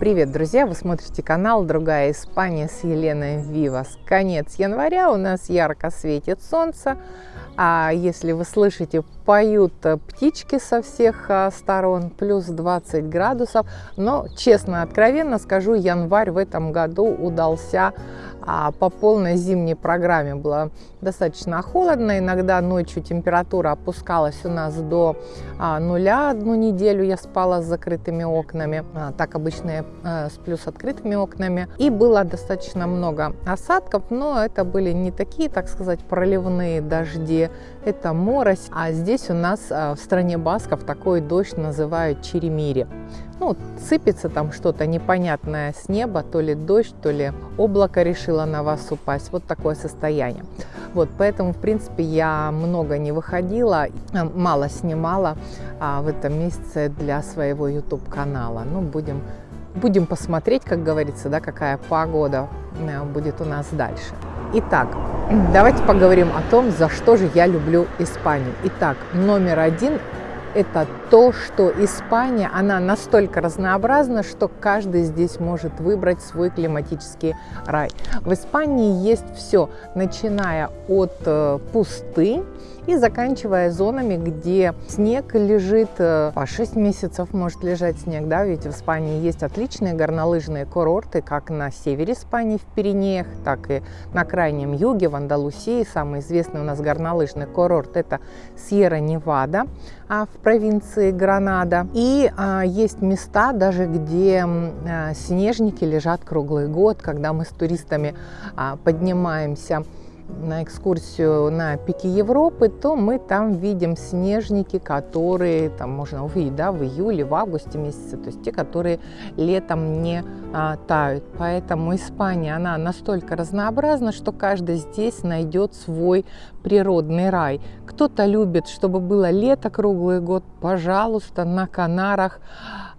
Привет, друзья! Вы смотрите канал «Другая Испания» с Еленой Вивас. Конец января, у нас ярко светит солнце. А если вы слышите, поют птички со всех а, сторон, плюс 20 градусов. Но, честно, откровенно скажу, январь в этом году удался а по полной зимней программе было достаточно холодно. Иногда ночью температура опускалась у нас до а, нуля. Одну неделю я спала с закрытыми окнами. Так обычно я а, сплю с открытыми окнами. И было достаточно много осадков, но это были не такие, так сказать, проливные дожди. Это морось. А здесь у нас а, в стране басков такой дождь называют черемири ну, сыпется там что-то непонятное с неба, то ли дождь, то ли облако решило на вас упасть. Вот такое состояние. Вот, поэтому, в принципе, я много не выходила, мало снимала а, в этом месяце для своего YouTube-канала. Ну, будем, будем посмотреть, как говорится, да, какая погода э, будет у нас дальше. Итак, давайте поговорим о том, за что же я люблю Испанию. Итак, номер один это то, что Испания, она настолько разнообразна, что каждый здесь может выбрать свой климатический рай. В Испании есть все, начиная от э, пустынь, и заканчивая зонами, где снег лежит, э, по 6 месяцев может лежать снег, да, ведь в Испании есть отличные горнолыжные курорты, как на севере Испании в Пиренеях, так и на крайнем юге, в Андалусии. Самый известный у нас горнолыжный курорт – это Сьерра-Невада а, в провинции Гранада. И а, есть места даже, где а, снежники лежат круглый год, когда мы с туристами а, поднимаемся на экскурсию на пике Европы, то мы там видим снежники, которые там можно увидеть да, в июле, в августе месяце, то есть те, которые летом не а, тают. Поэтому Испания, она настолько разнообразна, что каждый здесь найдет свой природный рай. Кто-то любит, чтобы было лето круглый год, пожалуйста, на Канарах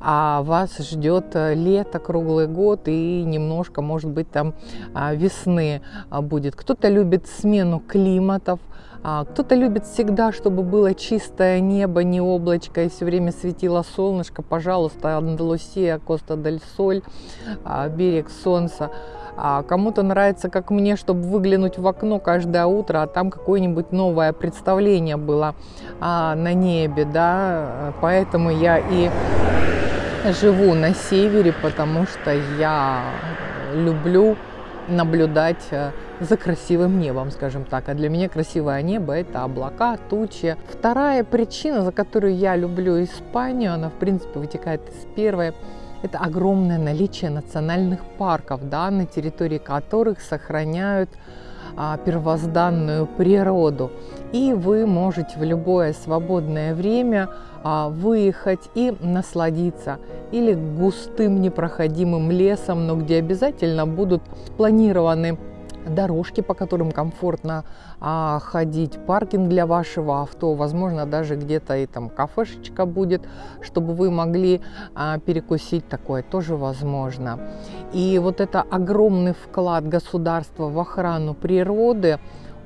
а вас ждет э, лето круглый год и немножко, может быть, там а, весны а, будет. Кто-то любит смену климатов, а, кто-то любит всегда, чтобы было чистое небо, не облачко, и все время светило солнышко. Пожалуйста, Андалусия, Коста-дель-Соль, берег солнца. А кому-то нравится, как мне, чтобы выглянуть в окно каждое утро, а там какое-нибудь новое представление было а, на небе, да, поэтому я и живу на севере, потому что я люблю наблюдать э, за красивым небом, скажем так. А для меня красивое небо – это облака, тучи. Вторая причина, за которую я люблю Испанию, она, в принципе, вытекает из первой, это огромное наличие национальных парков, да, на территории которых сохраняют а, первозданную природу. И вы можете в любое свободное время а, выехать и насладиться или густым непроходимым лесом, но где обязательно будут планированы дорожки, по которым комфортно а, ходить, паркинг для вашего авто, возможно, даже где-то и там кафешечка будет, чтобы вы могли а, перекусить, такое тоже возможно. И вот это огромный вклад государства в охрану природы,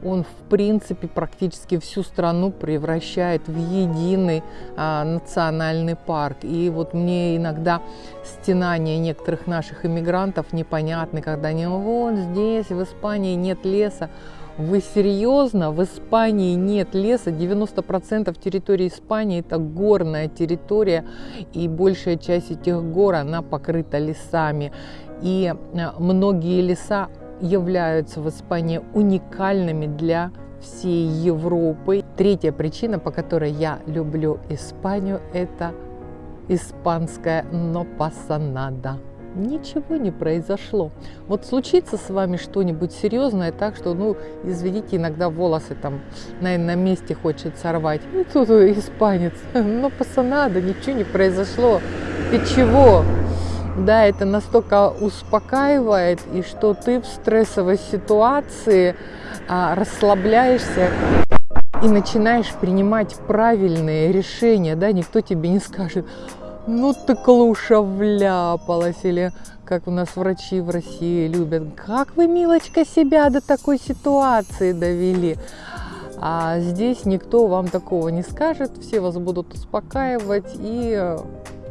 он в принципе практически всю страну превращает в единый а, национальный парк. И вот мне иногда стенания некоторых наших иммигрантов непонятны, когда они вот здесь, в Испании нет леса. Вы серьезно? В Испании нет леса. 90% территории Испании это горная территория, и большая часть этих гор, она покрыта лесами. И а, многие леса являются в Испании уникальными для всей Европы. Третья причина, по которой я люблю Испанию, это испанская «но пасанада». Ничего не произошло. Вот случится с вами что-нибудь серьезное, так что, ну, извините, иногда волосы там, наверное, на месте хочет сорвать. Ну, тут испанец, но пасанада, ничего не произошло. Ты чего? Да, это настолько успокаивает, и что ты в стрессовой ситуации а, расслабляешься и начинаешь принимать правильные решения, да, никто тебе не скажет, ну ты клуша вляпалась, или как у нас врачи в России любят, как вы, милочка, себя до такой ситуации довели. А здесь никто вам такого не скажет, все вас будут успокаивать и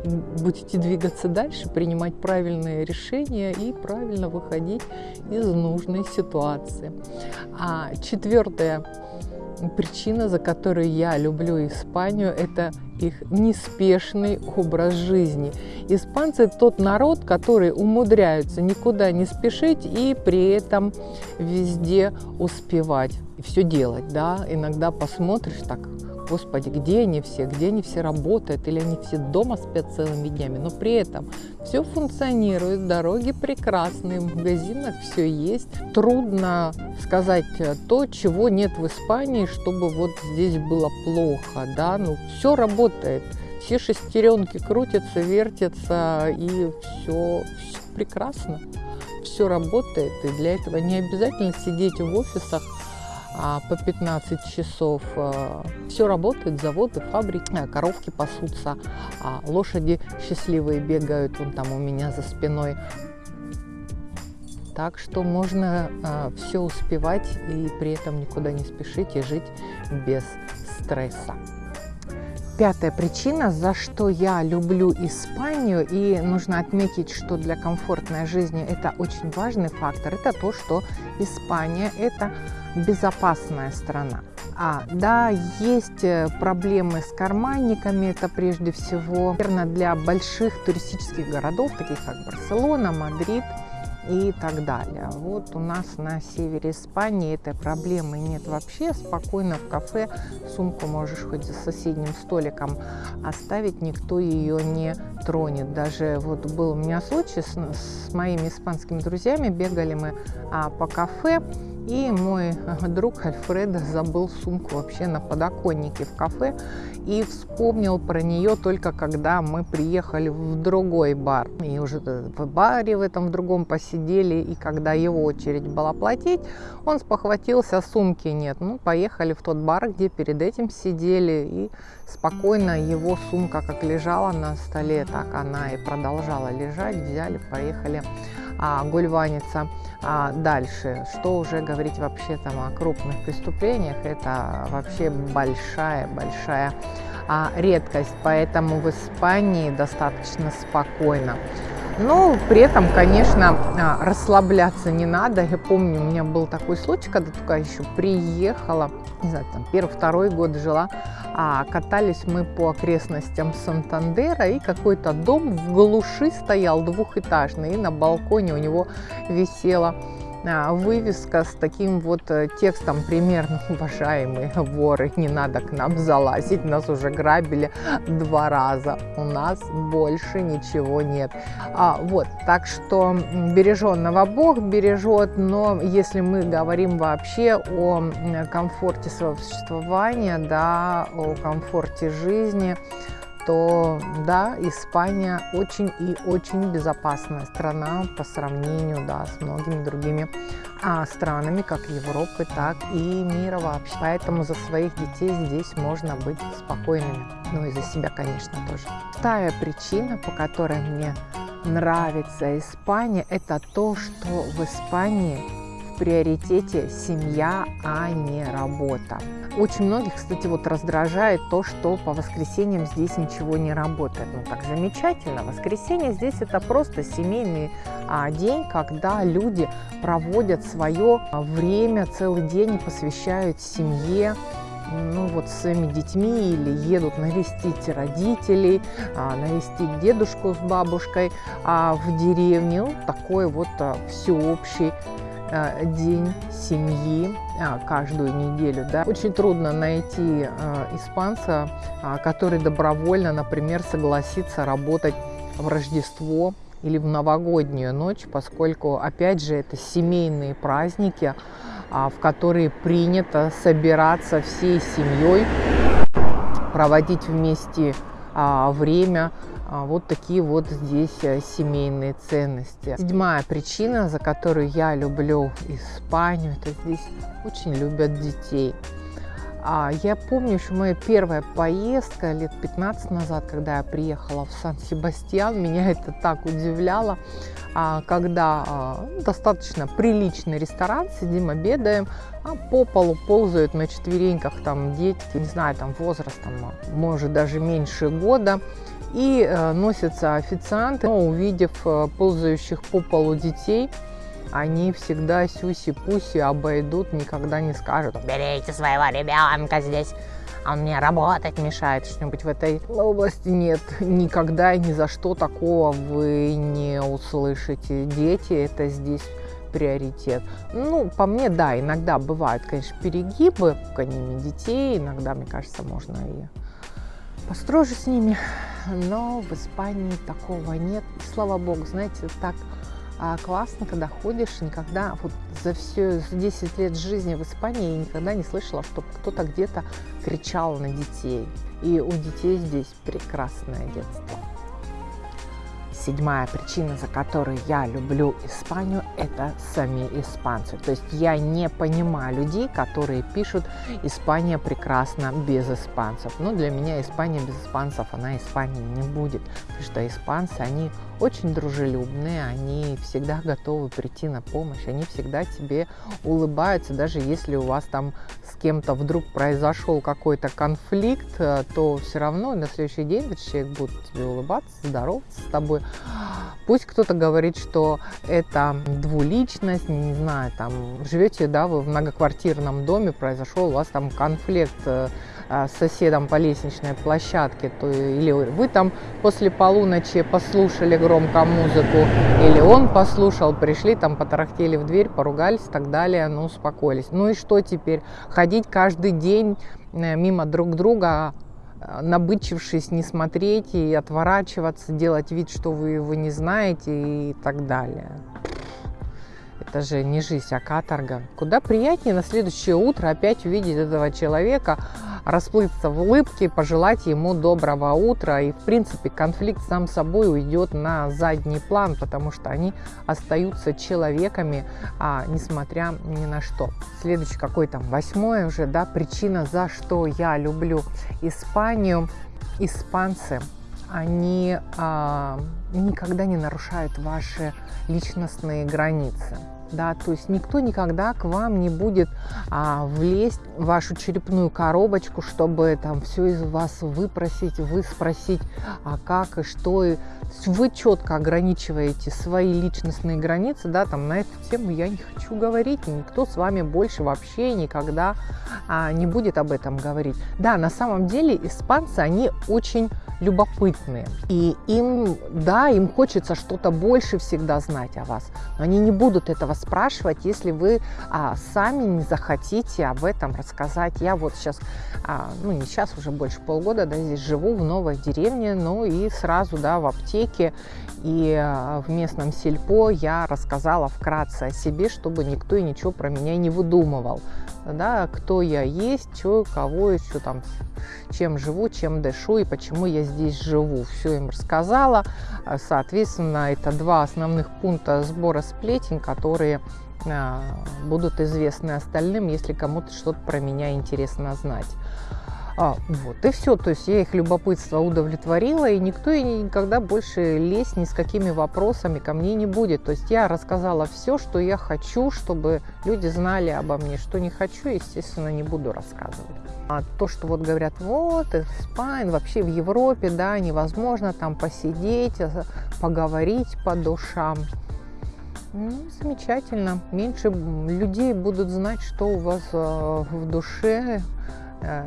будете двигаться дальше, принимать правильные решения и правильно выходить из нужной ситуации. А четвертое причина, за которую я люблю Испанию, это их неспешный образ жизни. Испанцы – тот народ, который умудряются никуда не спешить и при этом везде успевать. Все делать, да. Иногда посмотришь так, Господи, где они все, где они все работают, или они все дома спят целыми днями, но при этом все функционирует, дороги прекрасные, в магазинах все есть. Трудно сказать то, чего нет в Испании, чтобы вот здесь было плохо, да, ну все работает, все шестеренки крутятся, вертятся, и все, все прекрасно, все работает, и для этого не обязательно сидеть в офисах, по 15 часов. Э, Все работает, заводы, фабрики, э, коровки пасутся, а лошади счастливые бегают вон там у меня за спиной. Так что можно все успевать и при этом никуда не спешить и жить без стресса. Пятая причина, за что я люблю Испанию, и нужно отметить, что для комфортной жизни это очень важный фактор, это то, что Испания – это безопасная страна. А, да, есть э, проблемы с карманниками, это прежде всего, наверное, для больших туристических городов, таких как Барселона, Мадрид – и так далее. Вот у нас на севере Испании этой проблемы нет вообще. Спокойно в кафе сумку можешь хоть за соседним столиком оставить, никто ее не тронет. Даже вот был у меня случай с, с моими испанскими друзьями, бегали мы а, по кафе, и мой друг Альфреда забыл сумку вообще на подоконнике в кафе и вспомнил про нее только когда мы приехали в другой бар. И уже в баре в этом в другом посидели, и когда его очередь была платить, он спохватился, сумки нет. Ну, поехали в тот бар, где перед этим сидели, и спокойно его сумка как лежала на столе, так она и продолжала лежать. Взяли, поехали а, гульваниться а дальше. Что уже говорить вообще там о крупных преступлениях, это вообще большая-большая а, редкость, поэтому в Испании достаточно спокойно. Но при этом, конечно, а, расслабляться не надо. Я помню, у меня был такой случай, когда только еще приехала, не знаю, там первый-второй год жила, а катались мы по окрестностям Сантандера, и какой-то дом в глуши стоял двухэтажный, и на балконе у него висела вывеска с таким вот э, текстом примерно «Уважаемые воры, не надо к нам залазить, нас уже грабили два раза, у нас больше ничего нет». А, вот, так что береженного Бог бережет, но если мы говорим вообще о комфорте своего существования, да, о комфорте жизни, то да, Испания очень и очень безопасная страна по сравнению да, с многими другими а, странами, как Европы, так и мира вообще. Поэтому за своих детей здесь можно быть спокойными. Ну и за себя, конечно, тоже. Вторая причина, по которой мне нравится Испания, это то, что в Испании приоритете семья, а не работа. Очень многих, кстати, вот раздражает то, что по воскресеньям здесь ничего не работает. Ну так замечательно. Воскресенье здесь это просто семейный а, день, когда люди проводят свое время, целый день посвящают семье, ну вот с своими детьми или едут навестить родителей, а, навестить дедушку с бабушкой а в деревне. Ну, такой вот а, всеобщий день семьи а, каждую неделю. Да? Очень трудно найти э, испанца, а, который добровольно, например, согласится работать в Рождество или в новогоднюю ночь, поскольку, опять же, это семейные праздники, а, в которые принято собираться всей семьей, проводить вместе время, а, вот такие вот здесь э, семейные ценности. Седьмая причина, за которую я люблю Испанию, это здесь очень любят детей. А я помню еще моя первая поездка лет 15 назад, когда я приехала в Сан-Себастьян, меня это так удивляло, а, когда а, достаточно приличный ресторан, сидим, обедаем, а по полу ползают на четвереньках там дети, не знаю, там возраст, там, может даже меньше года, И э, носятся официанты, но увидев э, ползающих по полу детей, они всегда сюси-пуси обойдут, никогда не скажут «Берите своего ребенка здесь, он мне работать мешает», что-нибудь в этой области нет. Никогда и ни за что такого вы не услышите. Дети это здесь приоритет. Ну, по мне, да, иногда бывают, конечно, перегибы в гонимии детей, иногда, мне кажется, можно и построже с ними, но в Испании такого нет. Слава богу, знаете, так а классно, когда ходишь, никогда, вот за все, за 10 лет жизни в Испании я никогда не слышала, чтобы кто-то где-то кричал на детей. И у детей здесь прекрасное детство. Седьмая причина, за которую я люблю Испанию, это сами испанцы. То есть я не понимаю людей, которые пишут «Испания прекрасна без испанцев». Но для меня Испания без испанцев, она Испании не будет. Потому что испанцы, они очень дружелюбные, они всегда готовы прийти на помощь, они всегда тебе улыбаются, даже если у вас там с кем-то вдруг произошел какой-то конфликт, э, то все равно на следующий день этот человек будет тебе улыбаться, здороваться с тобой. Пусть кто-то говорит, что это двуличность, не знаю, там живете, да, вы в многоквартирном доме, произошел у вас там конфликт э, а, с соседом по лестничной площадке, то или вы там после полуночи послушали громко музыку, или он послушал, пришли, там потарахтели в дверь, поругались и так далее, ну, успокоились. Ну и что теперь? Ходить каждый день э, мимо друг друга, набычившись, не смотреть и отворачиваться, делать вид, что вы его не знаете и так далее. Это же не жизнь, а каторга. Куда приятнее на следующее утро опять увидеть этого человека, расплыться в улыбке, пожелать ему доброго утра. И, в принципе, конфликт сам собой уйдет на задний план, потому что они остаются человеками, а, несмотря ни на что. Следующий какой там, восьмой уже, да, причина, за что я люблю Испанию. Испанцы, они а, никогда не нарушают ваши личностные границы да, то есть никто никогда к вам не будет а, влезть в вашу черепную коробочку, чтобы там все из вас выпросить, вы спросить, а как и что. И вы четко ограничиваете свои личностные границы, да, там на эту тему я не хочу говорить, никто с вами больше вообще никогда а, не будет об этом говорить. Да, на самом деле испанцы, они очень любопытные. И им, да, им хочется что-то больше всегда знать о вас. Но они не будут этого спрашивать, если вы а, сами не захотите об этом рассказать. Я вот сейчас, а, ну не сейчас, уже больше полгода, да, здесь живу в новой деревне, ну и сразу, да, в аптеке и а, в местном сельпо я рассказала вкратце о себе, чтобы никто и ничего про меня не выдумывал да, кто я есть, что, кого, еще там, чем живу, чем дышу и почему я здесь живу. Все им рассказала. Соответственно, это два основных пункта сбора сплетен, которые а, будут известны остальным, если кому-то что-то про меня интересно знать. А, вот, и все. То есть я их любопытство удовлетворила, и никто и никогда больше лезть ни с какими вопросами ко мне не будет. То есть я рассказала все, что я хочу, чтобы люди знали обо мне. Что не хочу, естественно, не буду рассказывать. А то, что вот говорят, вот, Испания, вообще в Европе, да, невозможно там посидеть, а, поговорить по душам. Ну, замечательно. Меньше людей будут знать, что у вас э, в душе, э,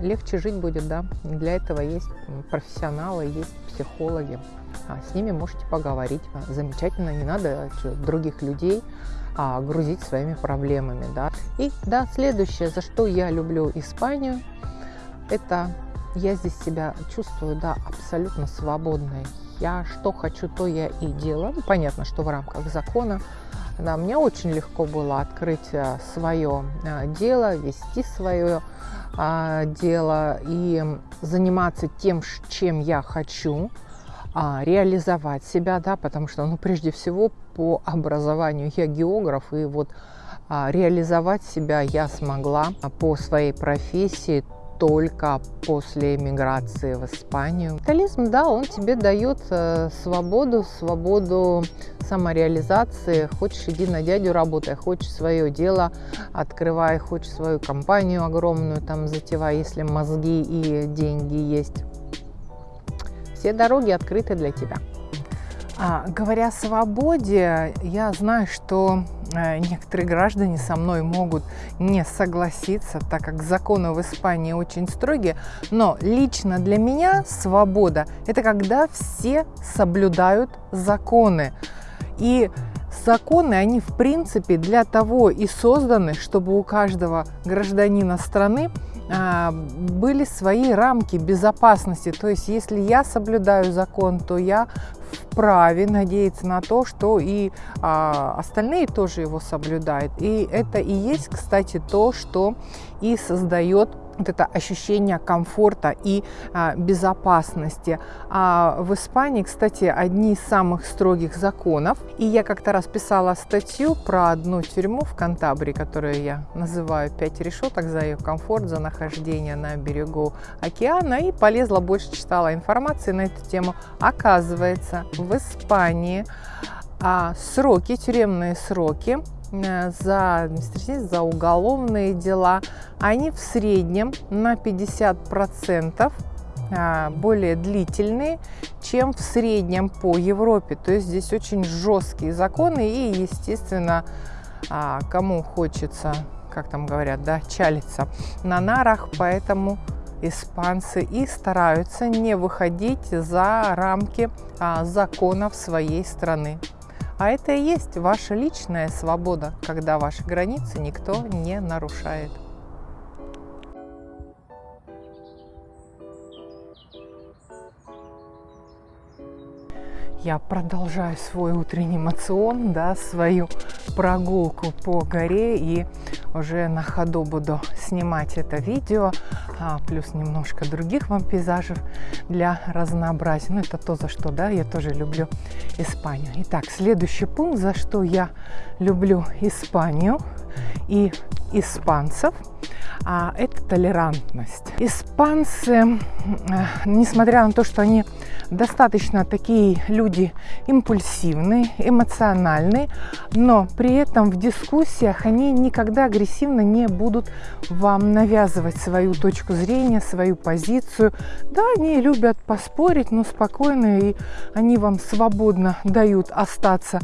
легче жить будет, да. Для этого есть профессионалы, есть психологи. А с ними можете поговорить. Замечательно, не надо других людей а, грузить своими проблемами, да. И, да, следующее, за что я люблю Испанию, это я здесь себя чувствую, да, абсолютно свободной. Я что хочу, то я и делаю. Ну, понятно, что в рамках закона. Да, мне очень легко было открыть а, свое а, дело, вести свое а, дело и заниматься тем, чем я хочу, а, реализовать себя, да, потому что, ну, прежде всего, по образованию я географ, и вот а, реализовать себя я смогла по своей профессии только после эмиграции в Испанию. Капитализм, да, он тебе дает э, свободу, свободу самореализации. Хочешь, иди на дядю работай, хочешь свое дело открывай, хочешь свою компанию огромную там затевай, если мозги и деньги есть все дороги открыты для тебя. А, говоря о свободе, я знаю, что некоторые граждане со мной могут не согласиться, так как законы в Испании очень строгие, но лично для меня свобода – это когда все соблюдают законы. И законы, они в принципе для того и созданы, чтобы у каждого гражданина страны были свои рамки безопасности. То есть, если я соблюдаю закон, то я вправе надеяться на то, что и а, остальные тоже его соблюдают. И это и есть, кстати, то, что и создает вот это ощущение комфорта и а, безопасности. А в Испании, кстати, одни из самых строгих законов. И я как-то раз писала статью про одну тюрьму в Кантабрии, которую я называю «Пять решеток за ее комфорт, за нахождение на берегу океана». И полезла, больше читала информации на эту тему. Оказывается, в Испании а, сроки, тюремные сроки за административные, за уголовные дела, они в среднем на 50% а, более длительные, чем в среднем по Европе. То есть здесь очень жесткие законы и, естественно, а, кому хочется, как там говорят, да, чалиться на нарах, поэтому испанцы и стараются не выходить за рамки а, законов своей страны. А это и есть ваша личная свобода, когда ваши границы никто не нарушает. я продолжаю свой утренний мацион, да, свою прогулку по горе и уже на ходу буду снимать это видео, плюс немножко других вам пейзажев для разнообразия. Ну, это то, за что, да, я тоже люблю Испанию. Итак, следующий пункт, за что я люблю Испанию и испанцев – а это толерантность. Испанцы, несмотря на то, что они достаточно такие люди импульсивные, эмоциональные, но при этом в дискуссиях они никогда агрессивно не будут вам навязывать свою точку зрения, свою позицию. Да, они любят поспорить, но спокойно, и они вам свободно дают остаться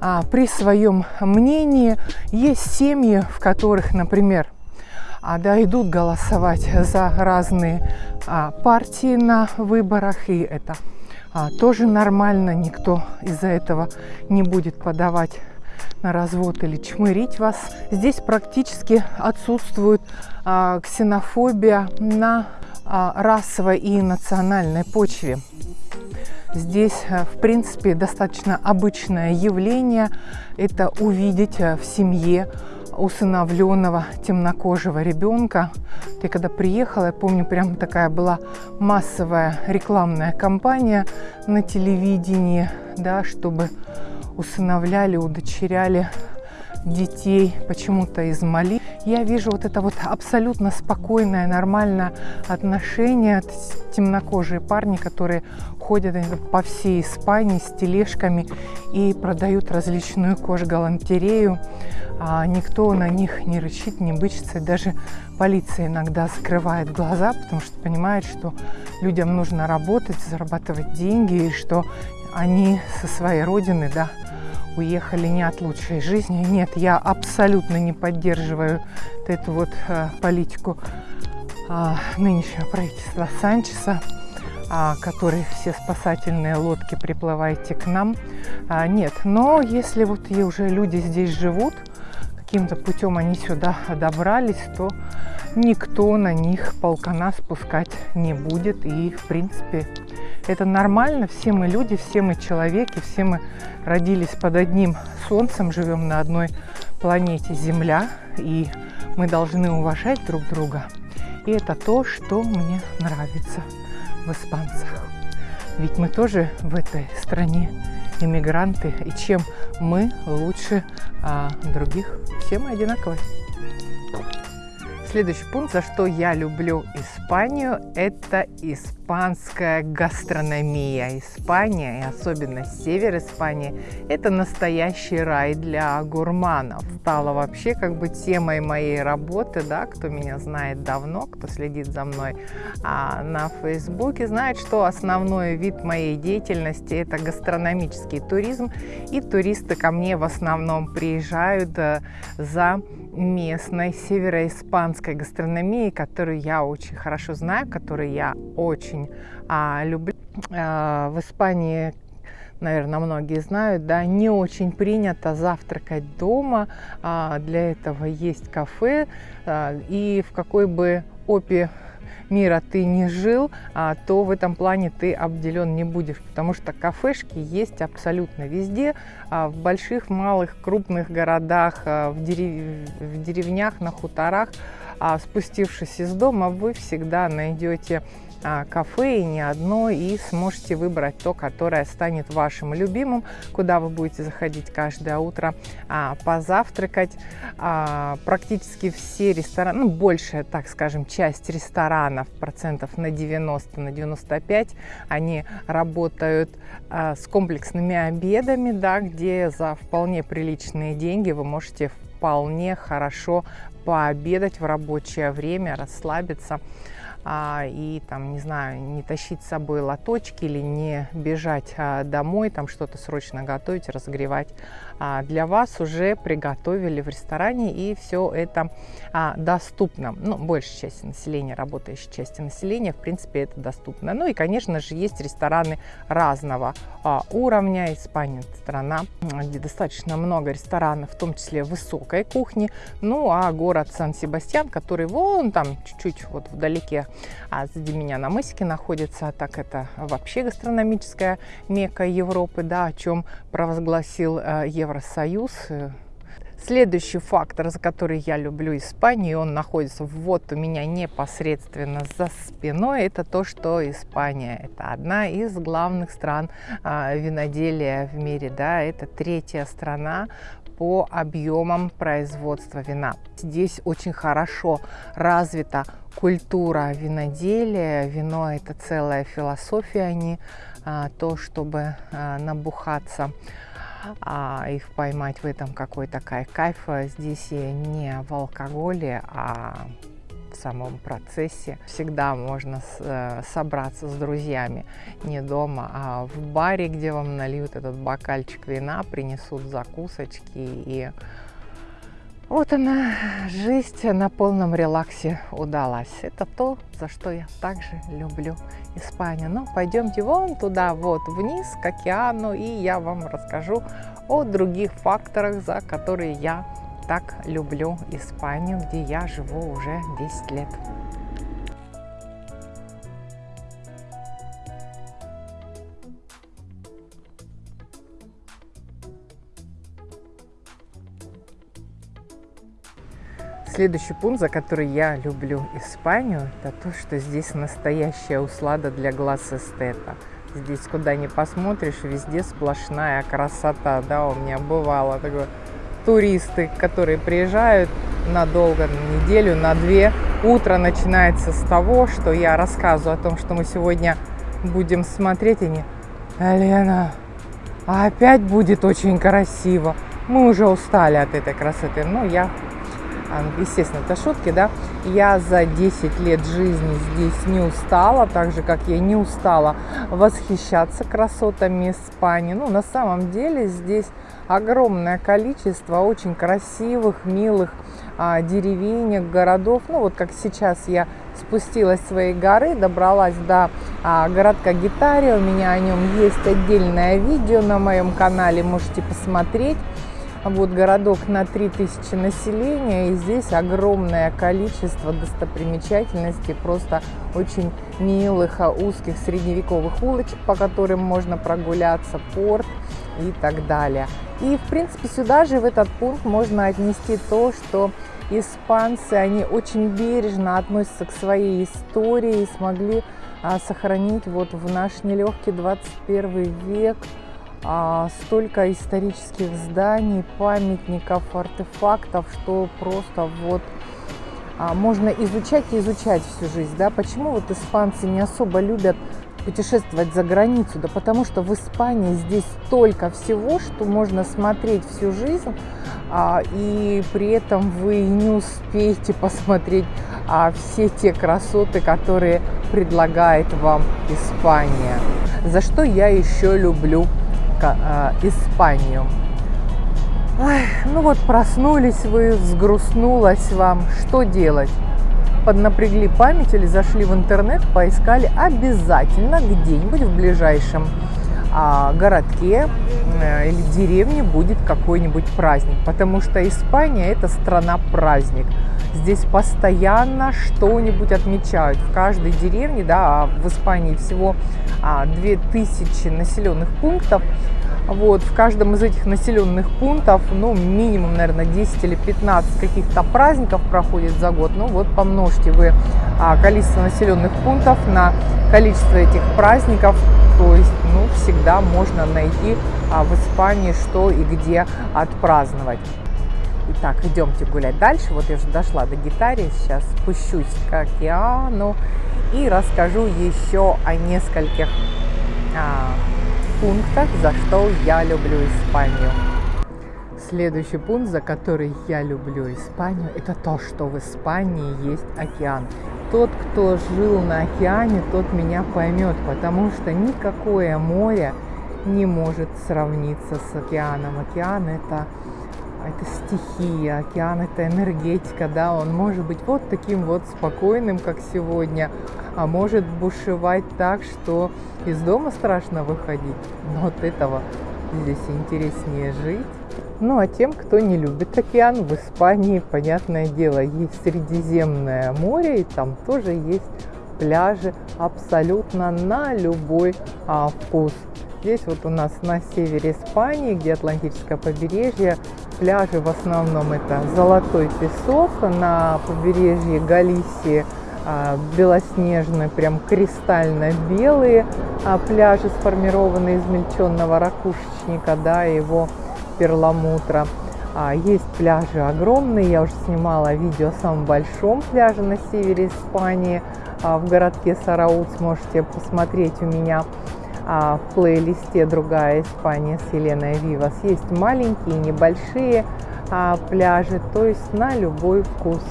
а, при своем мнении. Есть семьи, в которых, например, да, идут голосовать за разные а, партии на выборах, и это а, тоже нормально, никто из-за этого не будет подавать на развод или чмырить вас. Здесь практически отсутствует а, ксенофобия на а, расовой и национальной почве. Здесь, а, в принципе, достаточно обычное явление. Это увидеть а, в семье усыновленного темнокожего ребенка. Ты когда приехала, я помню, прям такая была массовая рекламная кампания на телевидении, да, чтобы усыновляли, удочеряли детей почему-то из Мали. Я вижу вот это вот абсолютно спокойное, нормальное отношение. Темнокожие парни, которые ходят по всей Испании с тележками и продают различную кожгалантерею. А никто на них не рычит, не бычится. Даже полиция иногда закрывает глаза, потому что понимает, что людям нужно работать, зарабатывать деньги, и что они со своей родины, да, уехали не от лучшей жизни. Нет, я абсолютно не поддерживаю эту вот э, политику э, нынешнего правительства Санчеса, э, который все спасательные лодки приплывайте к нам. А, нет, но если вот уже люди здесь живут, каким-то путем они сюда добрались, то никто на них полкана спускать не будет. И, в принципе, это нормально. Все мы люди, все мы человеки, все мы родились под одним солнцем, живем на одной планете Земля. И мы должны уважать друг друга. И это то, что мне нравится в испанцах. Ведь мы тоже в этой стране иммигранты, и чем мы лучше а, других, все мы одинаковые. Следующий пункт, за что я люблю Испанию, это испанская гастрономия. Испания, и особенно север Испании, это настоящий рай для гурманов. Стала вообще как бы темой моей работы, да, кто меня знает давно, кто следит за мной а, на Фейсбуке, знает, что основной вид моей деятельности это гастрономический туризм, и туристы ко мне в основном приезжают а, за местной североиспанской гастрономией, которую я очень хорошо знаю, которую я очень а, люблю. А, в Испании наверное, многие знают, да, не очень принято завтракать дома. А, для этого есть кафе. А, и в какой бы опе мира ты не жил, а, то в этом плане ты обделен не будешь, потому что кафешки есть абсолютно везде, а, в больших, малых, крупных городах, а, в, дерев... в деревнях, на хуторах. Спустившись из дома, вы всегда найдете кафе и не одно, и сможете выбрать то, которое станет вашим любимым, куда вы будете заходить каждое утро а, позавтракать. А, практически все рестораны, ну, большая, так скажем, часть ресторанов, процентов на 90, на 95, они работают а, с комплексными обедами, да, где за вполне приличные деньги вы можете вполне хорошо пообедать в рабочее время, расслабиться а, и там, не знаю, не тащить с собой лоточки или не бежать а, домой, там что-то срочно готовить, разогревать. А, для вас уже приготовили в ресторане и все это а, доступно. Ну, большей части населения, работающей части населения, в принципе, это доступно. Ну и, конечно же, есть рестораны разного а, уровня. Испания – страна, где достаточно много ресторанов, в том числе высокой кухни. Ну, а город Сан-Себастьян, который вон там чуть-чуть вот вдалеке а сзади меня на мысике находится, так это вообще гастрономическая мека Европы, да, о чем провозгласил э, Евросоюз. Следующий фактор, за который я люблю Испанию, он находится вот у меня непосредственно за спиной, это то, что Испания – это одна из главных стран а, виноделия в мире, да, это третья страна по объемам производства вина. Здесь очень хорошо развита культура виноделия. Вино – это целая философия, а не а, то, чтобы а, набухаться а, их поймать в этом какой-то кайф. Кайф здесь не в алкоголе, а в самом процессе. Всегда можно с, э, собраться с друзьями не дома, а в баре, где вам нальют этот бокальчик вина, принесут закусочки и вот она, жизнь на полном релаксе удалась. Это то, за что я также люблю Испанию. Но пойдемте вон туда, вот вниз, к океану, и я вам расскажу о других факторах, за которые я так люблю Испанию, где я живу уже 10 лет. Следующий пункт, за который я люблю Испанию, это то, что здесь настоящая услада для глаз эстета. Здесь куда ни посмотришь, везде сплошная красота. Да, у меня бывало такое туристы, которые приезжают надолго, на неделю, на две. Утро начинается с того, что я рассказываю о том, что мы сегодня будем смотреть, и они, Лена, опять будет очень красиво. Мы уже устали от этой красоты, но я естественно, это шутки, да, я за 10 лет жизни здесь не устала, так же, как я не устала восхищаться красотами Испании. Ну, на самом деле здесь огромное количество очень красивых, милых а, деревенек, городов. Ну, вот как сейчас я спустилась с своей горы, добралась до а, городка Гитария, у меня о нем есть отдельное видео на моем канале, можете посмотреть. Вот городок на 3000 населения, и здесь огромное количество достопримечательностей, просто очень милых, а, узких средневековых улочек, по которым можно прогуляться, порт и так далее. И, в принципе, сюда же, в этот пункт, можно отнести то, что испанцы, они очень бережно относятся к своей истории и смогли а, сохранить вот в наш нелегкий 21 век столько исторических зданий, памятников, артефактов, что просто вот а, можно изучать и изучать всю жизнь. Да? Почему вот испанцы не особо любят путешествовать за границу? Да потому что в Испании здесь столько всего, что можно смотреть всю жизнь, а, и при этом вы не успеете посмотреть а, все те красоты, которые предлагает вам Испания. За что я еще люблю а, Испанию. Ой, ну вот проснулись вы, сгрустнулось вам, что делать? Поднапрягли память или зашли в интернет, поискали обязательно где-нибудь в ближайшем а, городке э, или деревне будет какой-нибудь праздник, потому что Испания это страна праздник. Здесь постоянно что-нибудь отмечают. В каждой деревне, да, а в Испании всего 2000 населенных пунктов, вот, в каждом из этих населенных пунктов, ну, минимум, наверное, 10 или 15 каких-то праздников проходит за год. Ну, вот помножьте вы а, количество населенных пунктов на количество этих праздников, то есть, ну, всегда можно найти а, в Испании что и где отпраздновать. Итак, идемте гулять дальше. Вот я уже дошла до гитары, сейчас спущусь к океану и расскажу еще о нескольких а, пунктах, за что я люблю Испанию. Следующий пункт, за который я люблю Испанию, это то, что в Испании есть океан. Тот, кто жил на океане, тот меня поймет, потому что никакое море не может сравниться с океаном. Океан это это стихия, океан это энергетика, да, он может быть вот таким вот спокойным, как сегодня, а может бушевать так, что из дома страшно выходить. Но от этого здесь интереснее жить. Ну а тем, кто не любит океан, в Испании, понятное дело, есть Средиземное море, и там тоже есть пляжи абсолютно на любой а, вкус. Здесь вот у нас на севере Испании, где Атлантическое побережье, пляжи в основном это золотой песок, на побережье Галисии а, белоснежные, прям кристально белые а, пляжи, сформированные из мельченного ракушечника, да, его перламутра. А, есть пляжи огромные, я уже снимала видео о самом большом пляже на севере Испании, в городке Сараут, сможете посмотреть у меня в плейлисте «Другая Испания» с Еленой Вивас. Есть маленькие, небольшие пляжи, то есть на любой вкус.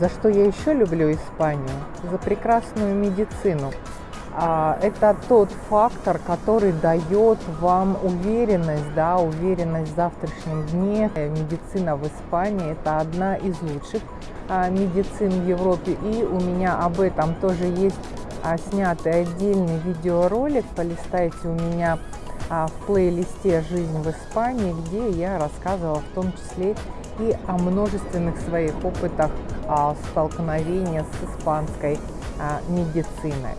За что я еще люблю Испанию? За прекрасную медицину. А, это тот фактор, который дает вам уверенность, да, уверенность в завтрашнем дне. Медицина в Испании – это одна из лучших а, медицин в Европе. И у меня об этом тоже есть а, снятый отдельный видеоролик. Полистайте у меня в плейлисте «Жизнь в Испании», где я рассказывала в том числе и о множественных своих опытах а, столкновения с испанской а, медициной.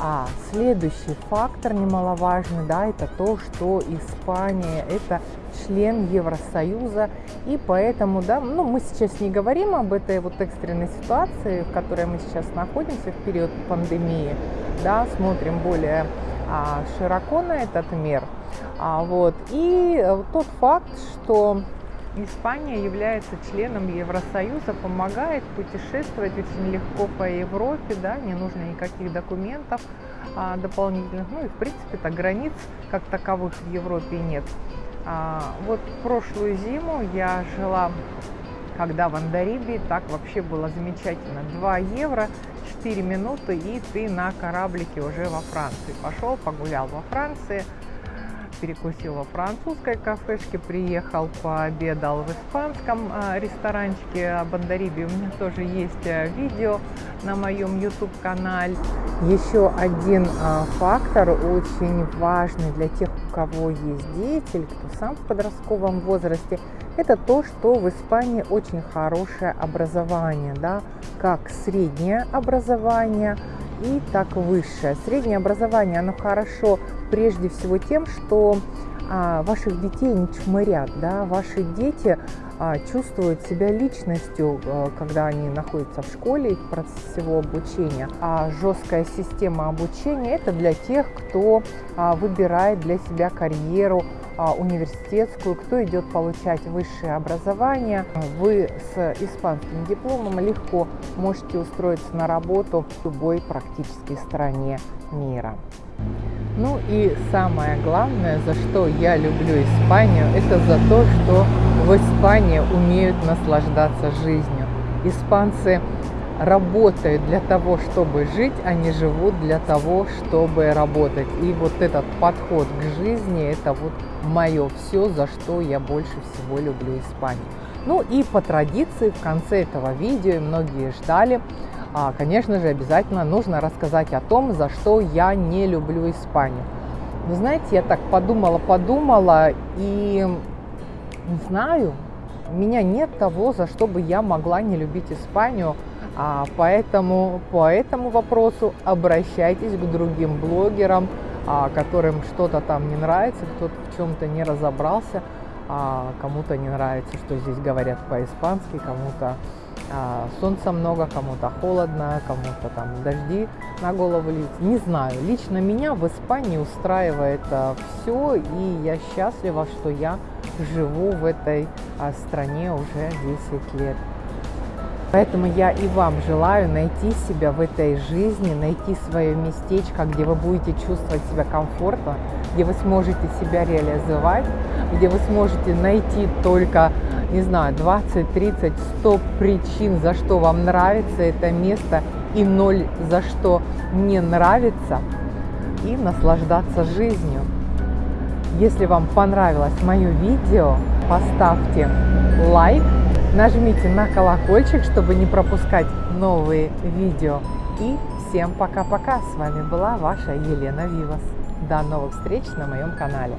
А следующий фактор немаловажный, да, это то, что Испания это член Евросоюза, и поэтому, да, ну, мы сейчас не говорим об этой вот экстренной ситуации, в которой мы сейчас находимся в период пандемии, да, смотрим более а, широко на этот мир, а, вот, и тот факт, что Испания является членом Евросоюза, помогает путешествовать очень легко по Европе, да, не нужно никаких документов а, дополнительных. Ну и в принципе-то границ как таковых в Европе нет. А, вот прошлую зиму я жила, когда в Андарибе, так вообще было замечательно. 2 евро, 4 минуты, и ты на кораблике уже во Франции. Пошел, погулял во Франции, перекусил во французской кафешке, приехал, пообедал в испанском а, ресторанчике об Андарибе. У меня тоже есть э, видео на моем YouTube-канале. Еще один а, фактор очень важный для тех, у кого есть дети или кто сам в подростковом возрасте, это то, что в Испании очень хорошее образование, да, как среднее образование, и так высшее. Среднее образование, оно хорошо прежде всего тем, что а, ваших детей не чмырят, да, ваши дети а, чувствуют себя личностью, а, когда они находятся в школе в процессе его обучения. А жесткая система обучения – это для тех, кто а, выбирает для себя карьеру университетскую, кто идет получать высшее образование, вы с испанским дипломом легко можете устроиться на работу в любой практически стране мира. Ну и самое главное, за что я люблю Испанию, это за то, что в Испании умеют наслаждаться жизнью. Испанцы работают для того, чтобы жить, а не живут для того, чтобы работать. И вот этот подход к жизни, это вот мое все, за что я больше всего люблю Испанию. Ну и по традиции в конце этого видео, и многие ждали, а, конечно же, обязательно нужно рассказать о том, за что я не люблю Испанию. Вы знаете, я так подумала, подумала и не знаю, у меня нет того, за что бы я могла не любить Испанию. А поэтому по этому вопросу обращайтесь к другим блогерам, которым что-то там не нравится, кто-то в чем-то не разобрался, а, кому-то не нравится, что здесь говорят по-испански, кому-то а, солнца много, кому-то холодно, кому-то там дожди на голову льют. Не знаю, лично меня в Испании устраивает все, и я счастлива, что я живу в этой стране уже 10 лет. Поэтому я и вам желаю найти себя в этой жизни, найти свое местечко, где вы будете чувствовать себя комфортно, где вы сможете себя реализовать, где вы сможете найти только, не знаю, 20, 30, 100 причин, за что вам нравится это место, и ноль за что не нравится, и наслаждаться жизнью. Если вам понравилось мое видео, поставьте лайк, Нажмите на колокольчик, чтобы не пропускать новые видео. И всем пока-пока. С вами была ваша Елена Вивас. До новых встреч на моем канале.